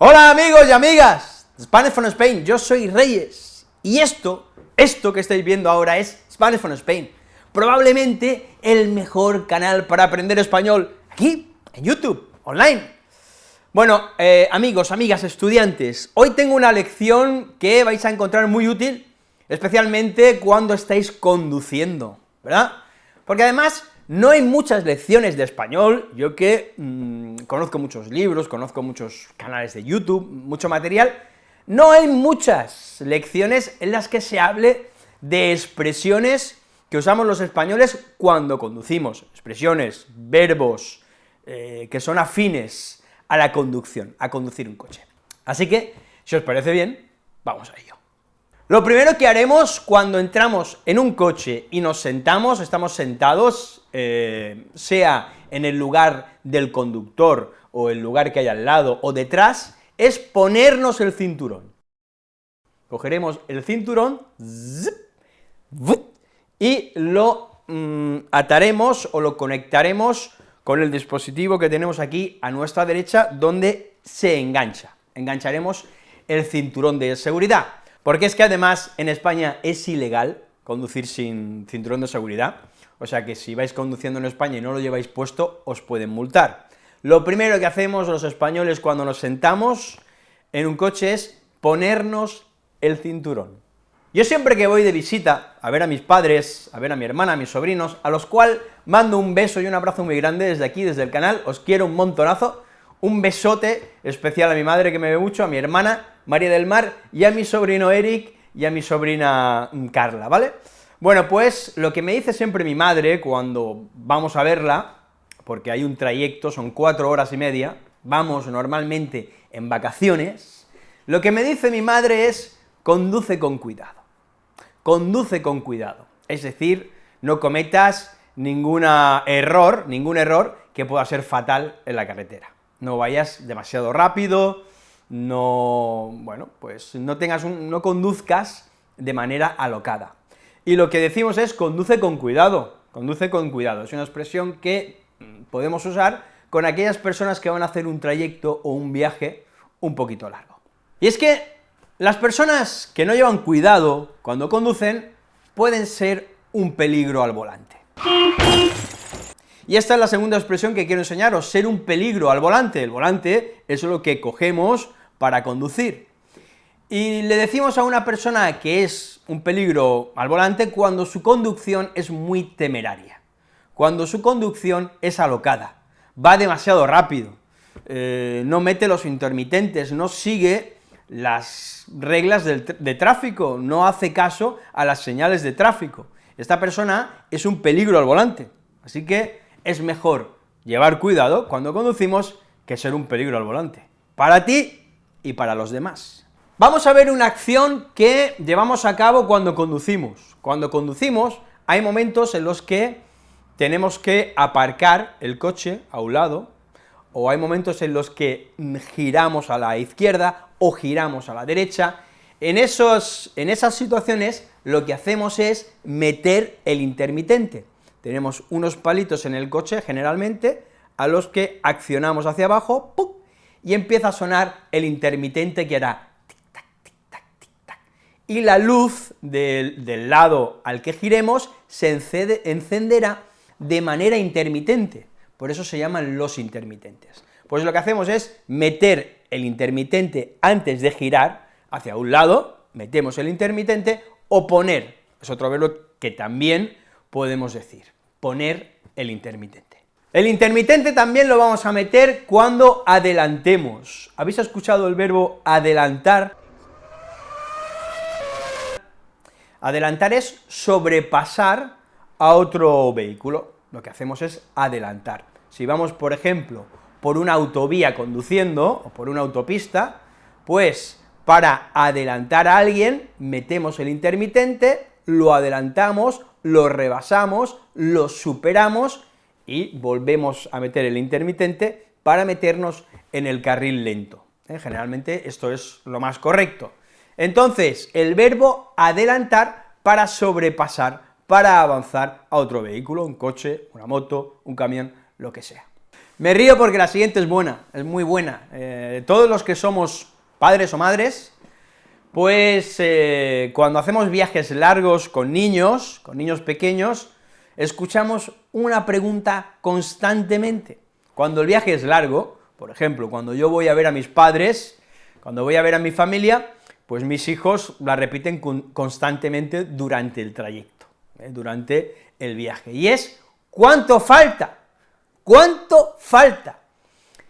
Hola amigos y amigas, Spanish from Spain, yo soy Reyes, y esto, esto que estáis viendo ahora es Spanish from Spain, probablemente el mejor canal para aprender español, aquí, en YouTube, online. Bueno, eh, amigos, amigas, estudiantes, hoy tengo una lección que vais a encontrar muy útil, especialmente cuando estáis conduciendo, ¿verdad? Porque además no hay muchas lecciones de español, yo que mmm, conozco muchos libros, conozco muchos canales de YouTube, mucho material, no hay muchas lecciones en las que se hable de expresiones que usamos los españoles cuando conducimos, expresiones, verbos, eh, que son afines a la conducción, a conducir un coche. Así que, si os parece bien, vamos a ello. Lo primero que haremos cuando entramos en un coche y nos sentamos, estamos sentados, eh, sea en el lugar del conductor, o el lugar que hay al lado, o detrás, es ponernos el cinturón. Cogeremos el cinturón, y lo mm, ataremos o lo conectaremos con el dispositivo que tenemos aquí a nuestra derecha, donde se engancha. Engancharemos el cinturón de seguridad. Porque es que además en España es ilegal conducir sin cinturón de seguridad, o sea que si vais conduciendo en España y no lo lleváis puesto, os pueden multar. Lo primero que hacemos los españoles cuando nos sentamos en un coche es ponernos el cinturón. Yo siempre que voy de visita a ver a mis padres, a ver a mi hermana, a mis sobrinos, a los cuales mando un beso y un abrazo muy grande desde aquí, desde el canal, os quiero un montonazo, un besote especial a mi madre que me ve mucho, a mi hermana, María del Mar, y a mi sobrino Eric y a mi sobrina mm, Carla, ¿vale? Bueno, pues lo que me dice siempre mi madre cuando vamos a verla, porque hay un trayecto, son cuatro horas y media, vamos normalmente en vacaciones, lo que me dice mi madre es, conduce con cuidado, conduce con cuidado, es decir, no cometas ningún error, ningún error que pueda ser fatal en la carretera, no vayas demasiado rápido, no, bueno, pues no tengas un, no conduzcas de manera alocada. Y lo que decimos es conduce con cuidado, conduce con cuidado, es una expresión que mm, podemos usar con aquellas personas que van a hacer un trayecto o un viaje un poquito largo. Y es que las personas que no llevan cuidado cuando conducen pueden ser un peligro al volante. Y esta es la segunda expresión que quiero enseñaros, ser un peligro al volante. El volante es lo que cogemos para conducir. Y le decimos a una persona que es un peligro al volante cuando su conducción es muy temeraria, cuando su conducción es alocada, va demasiado rápido, eh, no mete los intermitentes, no sigue las reglas de tráfico, no hace caso a las señales de tráfico. Esta persona es un peligro al volante, así que es mejor llevar cuidado cuando conducimos que ser un peligro al volante. Para ti y para los demás. Vamos a ver una acción que llevamos a cabo cuando conducimos. Cuando conducimos hay momentos en los que tenemos que aparcar el coche a un lado, o hay momentos en los que giramos a la izquierda o giramos a la derecha, en, esos, en esas situaciones lo que hacemos es meter el intermitente. Tenemos unos palitos en el coche, generalmente, a los que accionamos hacia abajo, y empieza a sonar el intermitente que hará y la luz del, del, lado al que giremos se encenderá de manera intermitente, por eso se llaman los intermitentes. Pues lo que hacemos es meter el intermitente antes de girar hacia un lado, metemos el intermitente, o poner, es otro verbo que también podemos decir, poner el intermitente. El intermitente también lo vamos a meter cuando adelantemos. ¿Habéis escuchado el verbo adelantar? Adelantar es sobrepasar a otro vehículo. Lo que hacemos es adelantar. Si vamos, por ejemplo, por una autovía conduciendo, o por una autopista, pues para adelantar a alguien, metemos el intermitente, lo adelantamos, lo rebasamos, lo superamos, y volvemos a meter el intermitente para meternos en el carril lento. ¿eh? Generalmente esto es lo más correcto. Entonces, el verbo adelantar para sobrepasar, para avanzar a otro vehículo, un coche, una moto, un camión, lo que sea. Me río porque la siguiente es buena, es muy buena. Eh, todos los que somos padres o madres, pues eh, cuando hacemos viajes largos con niños, con niños pequeños, escuchamos una pregunta constantemente. Cuando el viaje es largo, por ejemplo, cuando yo voy a ver a mis padres, cuando voy a ver a mi familia, pues mis hijos la repiten constantemente durante el trayecto, ¿eh? durante el viaje, y es, ¿cuánto falta? ¿Cuánto falta?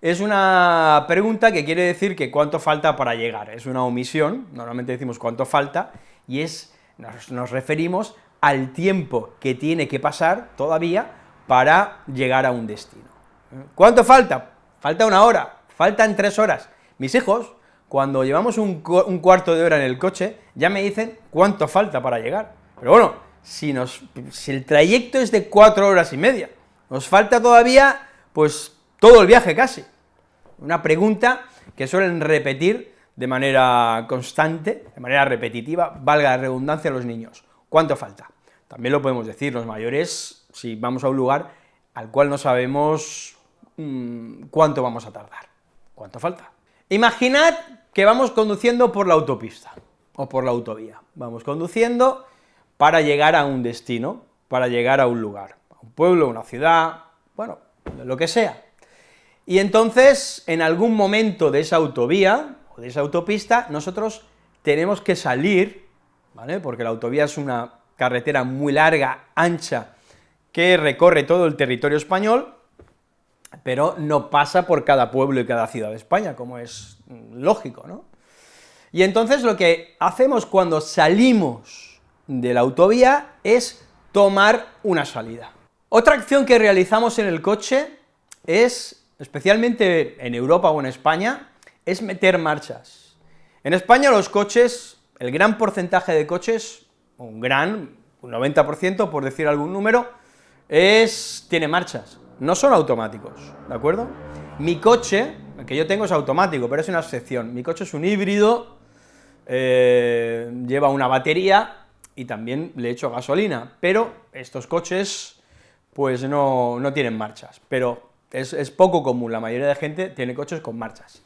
Es una pregunta que quiere decir que cuánto falta para llegar, es una omisión, normalmente decimos cuánto falta, y es, nos, referimos al tiempo que tiene que pasar todavía para llegar a un destino. ¿Cuánto falta? Falta una hora, faltan tres horas. Mis hijos, cuando llevamos un, cuarto de hora en el coche, ya me dicen cuánto falta para llegar. Pero bueno, si, el trayecto es de cuatro horas y media, nos falta todavía, pues, todo el viaje casi. Una pregunta que suelen repetir de manera constante, de manera repetitiva, valga la redundancia a los niños. ¿Cuánto falta? También lo podemos decir los mayores, si vamos a un lugar al cual no sabemos mmm, cuánto vamos a tardar. ¿Cuánto falta? Imaginad que vamos conduciendo por la autopista, o por la autovía. Vamos conduciendo para llegar a un destino, para llegar a un lugar un pueblo, una ciudad, bueno, lo que sea. Y entonces, en algún momento de esa autovía, o de esa autopista, nosotros tenemos que salir, ¿vale?, porque la autovía es una carretera muy larga, ancha, que recorre todo el territorio español, pero no pasa por cada pueblo y cada ciudad de España, como es lógico, ¿no? Y entonces lo que hacemos cuando salimos de la autovía es tomar una salida. Otra acción que realizamos en el coche es, especialmente en Europa o en España, es meter marchas. En España los coches, el gran porcentaje de coches, un gran, un 90% por decir algún número, es, tiene marchas, no son automáticos, ¿de acuerdo? Mi coche, el que yo tengo es automático, pero es una excepción, mi coche es un híbrido, eh, lleva una batería y también le echo gasolina, pero estos coches pues no, no tienen marchas, pero es, poco común, la mayoría de gente tiene coches con marchas.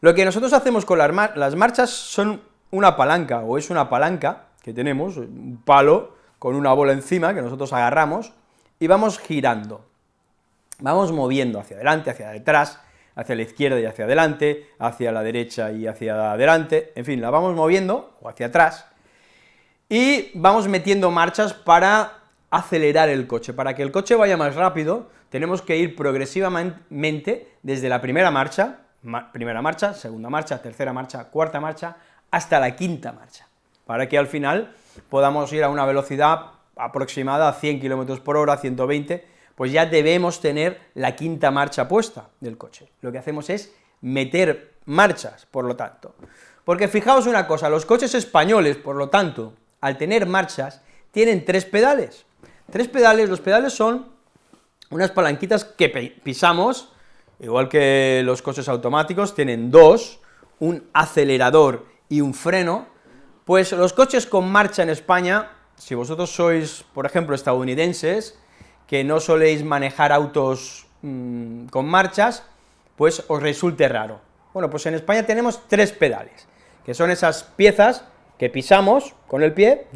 Lo que nosotros hacemos con las, las marchas son una palanca, o es una palanca que tenemos, un palo con una bola encima que nosotros agarramos, y vamos girando, vamos moviendo hacia adelante, hacia detrás, hacia la izquierda y hacia adelante, hacia la derecha y hacia adelante, en fin, la vamos moviendo, o hacia atrás, y vamos metiendo marchas para acelerar el coche. Para que el coche vaya más rápido, tenemos que ir progresivamente desde la primera marcha, primera marcha, segunda marcha, tercera marcha, cuarta marcha, hasta la quinta marcha, para que al final podamos ir a una velocidad aproximada a 100 km por hora, 120, pues ya debemos tener la quinta marcha puesta del coche. Lo que hacemos es meter marchas, por lo tanto. Porque fijaos una cosa, los coches españoles, por lo tanto, al tener marchas, tienen tres pedales, Tres pedales, los pedales son unas palanquitas que pisamos, igual que los coches automáticos, tienen dos, un acelerador y un freno, pues los coches con marcha en España, si vosotros sois, por ejemplo, estadounidenses, que no soléis manejar autos mm, con marchas, pues os resulte raro. Bueno, pues en España tenemos tres pedales, que son esas piezas que pisamos con el pie,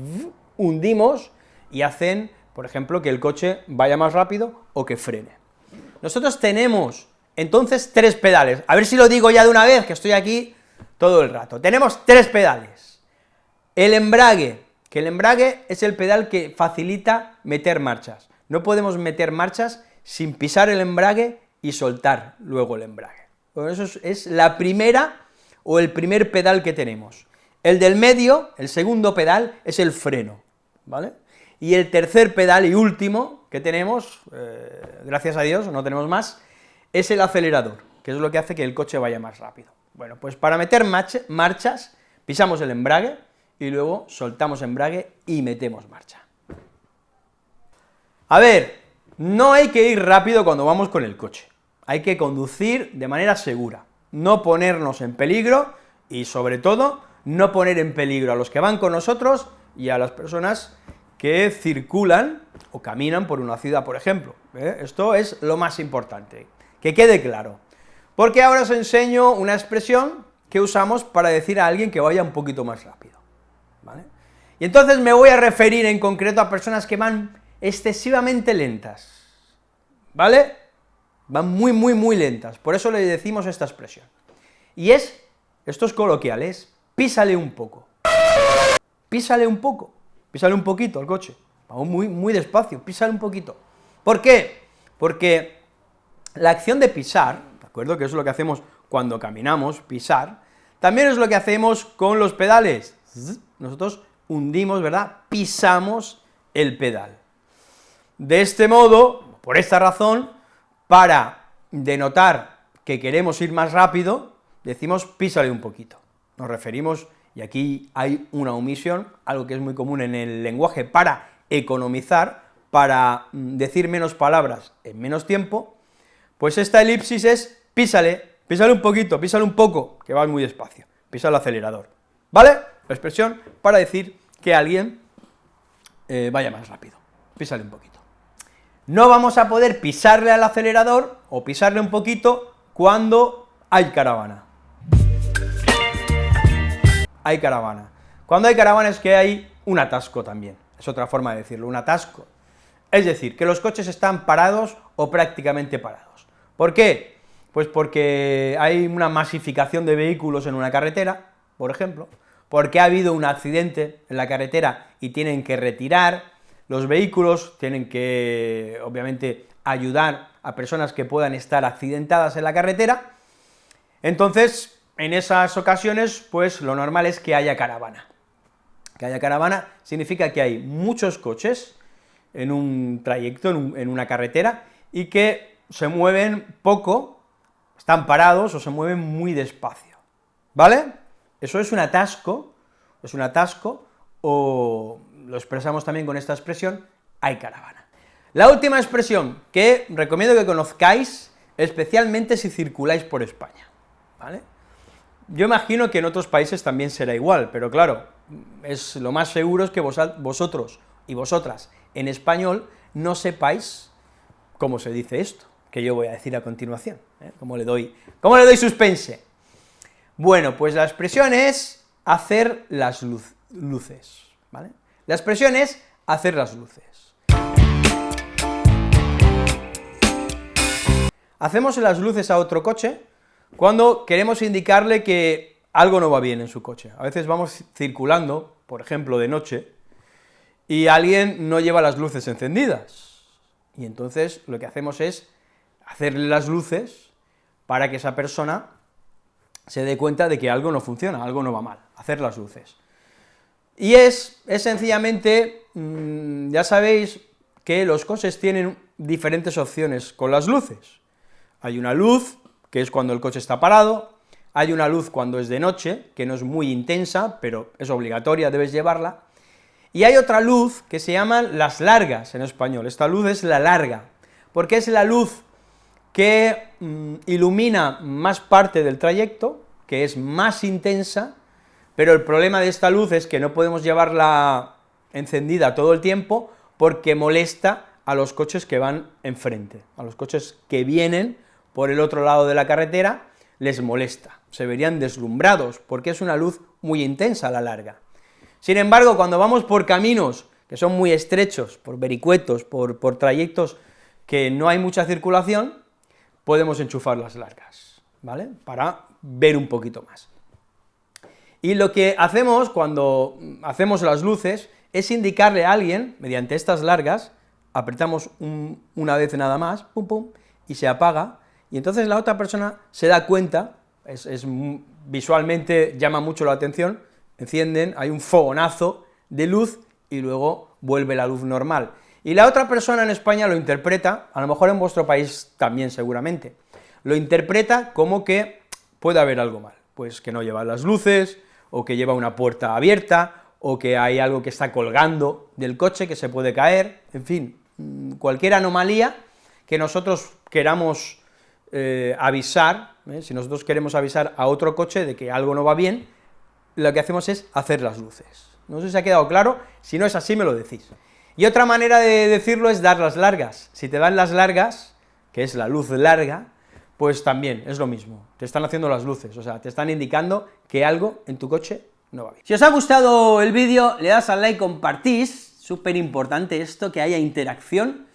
hundimos y hacen por ejemplo, que el coche vaya más rápido o que frene. Nosotros tenemos, entonces, tres pedales, a ver si lo digo ya de una vez, que estoy aquí todo el rato. Tenemos tres pedales. El embrague, que el embrague es el pedal que facilita meter marchas. No podemos meter marchas sin pisar el embrague y soltar luego el embrague. Eso es, es la primera o el primer pedal que tenemos. El del medio, el segundo pedal, es el freno, ¿vale? Y el tercer pedal y último que tenemos, eh, gracias a Dios, no tenemos más, es el acelerador, que es lo que hace que el coche vaya más rápido. Bueno, pues para meter marchas, pisamos el embrague, y luego soltamos embrague y metemos marcha. A ver, no hay que ir rápido cuando vamos con el coche, hay que conducir de manera segura, no ponernos en peligro, y sobre todo, no poner en peligro a los que van con nosotros y a las personas que circulan o caminan por una ciudad, por ejemplo. ¿eh? Esto es lo más importante, que quede claro. Porque ahora os enseño una expresión que usamos para decir a alguien que vaya un poquito más rápido. Y entonces me voy a referir en concreto a personas que van excesivamente lentas, ¿vale? Van muy, muy, muy lentas, por eso le decimos esta expresión. Y es, esto es coloquial, es písale un poco, písale un poco, písale un poquito al coche, vamos muy, muy despacio, písale un poquito. ¿Por qué? Porque la acción de pisar, ¿de acuerdo?, que es lo que hacemos cuando caminamos, pisar, también es lo que hacemos con los pedales, nosotros hundimos, ¿verdad?, pisamos el pedal. De este modo, por esta razón, para denotar que queremos ir más rápido, decimos písale un poquito. Nos referimos, y aquí hay una omisión, algo que es muy común en el lenguaje para economizar, para mm, decir menos palabras en menos tiempo, pues esta elipsis es písale, písale un poquito, písale un poco, que va muy despacio, pisa el acelerador, ¿vale? La expresión para decir que alguien eh, vaya más rápido, písale un poquito. No vamos a poder pisarle al acelerador, o pisarle un poquito, cuando hay caravana. Hay caravana. Cuando hay caravana es que hay un atasco también, es otra forma de decirlo, un atasco. Es decir, que los coches están parados o prácticamente parados. ¿Por qué? Pues porque hay una masificación de vehículos en una carretera, por ejemplo, porque ha habido un accidente en la carretera y tienen que retirar los vehículos, tienen que, obviamente, ayudar a personas que puedan estar accidentadas en la carretera, entonces, en esas ocasiones, pues lo normal es que haya caravana. Que haya caravana significa que hay muchos coches en un trayecto, en, en una carretera, y que se mueven poco, están parados o se mueven muy despacio, ¿vale? Eso es un atasco, es un atasco, o lo expresamos también con esta expresión, hay caravana. La última expresión que recomiendo que conozcáis, especialmente si circuláis por España, ¿vale? Yo imagino que en otros países también será igual, pero claro, es lo más seguro es que vosotros y vosotras en español no sepáis cómo se dice esto, que yo voy a decir a continuación, ¿eh? ¿Cómo, le doy, ¿Cómo le doy suspense? Bueno, pues la expresión es hacer las luces, ¿vale? La expresión es hacer las luces. Hacemos las luces a otro coche cuando queremos indicarle que algo no va bien en su coche. A veces vamos circulando, por ejemplo, de noche, y alguien no lleva las luces encendidas, y entonces lo que hacemos es hacerle las luces para que esa persona se dé cuenta de que algo no funciona, algo no va mal, hacer las luces. Y es, es sencillamente, mm, ya sabéis que los coches tienen diferentes opciones con las luces. Hay una luz, que es cuando el coche está parado, hay una luz cuando es de noche, que no es muy intensa, pero es obligatoria, debes llevarla, y hay otra luz que se llaman las largas en español, esta luz es la larga, porque es la luz que mm, ilumina más parte del trayecto, que es más intensa, pero el problema de esta luz es que no podemos llevarla encendida todo el tiempo porque molesta a los coches que van enfrente, a los coches que vienen por el otro lado de la carretera, les molesta, se verían deslumbrados, porque es una luz muy intensa a la larga. Sin embargo, cuando vamos por caminos que son muy estrechos, por vericuetos, por, por trayectos que no hay mucha circulación, podemos enchufar las largas, ¿vale?, para ver un poquito más. Y lo que hacemos cuando hacemos las luces es indicarle a alguien, mediante estas largas, apretamos una vez nada más, pum pum, y se apaga, y entonces la otra persona se da cuenta, es, es visualmente llama mucho la atención, encienden, hay un fogonazo de luz, y luego vuelve la luz normal. Y la otra persona en España lo interpreta, a lo mejor en vuestro país también seguramente, lo interpreta como que puede haber algo mal, pues que no lleva las luces, o que lleva una puerta abierta, o que hay algo que está colgando del coche que se puede caer, en fin, mm, cualquier anomalía que nosotros queramos eh, avisar, ¿eh? si nosotros queremos avisar a otro coche de que algo no va bien, lo que hacemos es hacer las luces. No sé si ha quedado claro, si no es así me lo decís. Y otra manera de decirlo es dar las largas. Si te dan las largas, que es la luz larga, pues también es lo mismo, te están haciendo las luces, o sea, te están indicando que algo en tu coche no va bien. Si os ha gustado el vídeo, le das al like, compartís, súper importante esto, que haya interacción,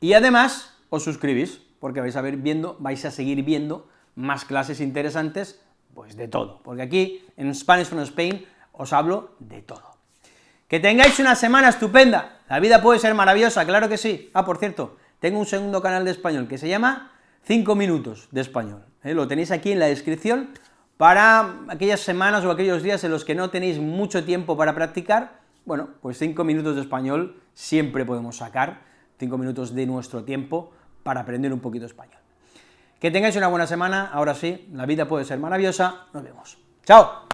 y además os suscribís, porque vais a ver viendo, vais a seguir viendo más clases interesantes, pues de todo, porque aquí, en Spanish from Spain, os hablo de todo. Que tengáis una semana estupenda, la vida puede ser maravillosa, claro que sí. Ah, por cierto, tengo un segundo canal de español que se llama 5 minutos de español, ¿eh? lo tenéis aquí en la descripción, para aquellas semanas o aquellos días en los que no tenéis mucho tiempo para practicar, bueno, pues 5 minutos de español siempre podemos sacar, 5 minutos de nuestro tiempo para aprender un poquito español. Que tengáis una buena semana, ahora sí, la vida puede ser maravillosa, nos vemos. ¡Chao!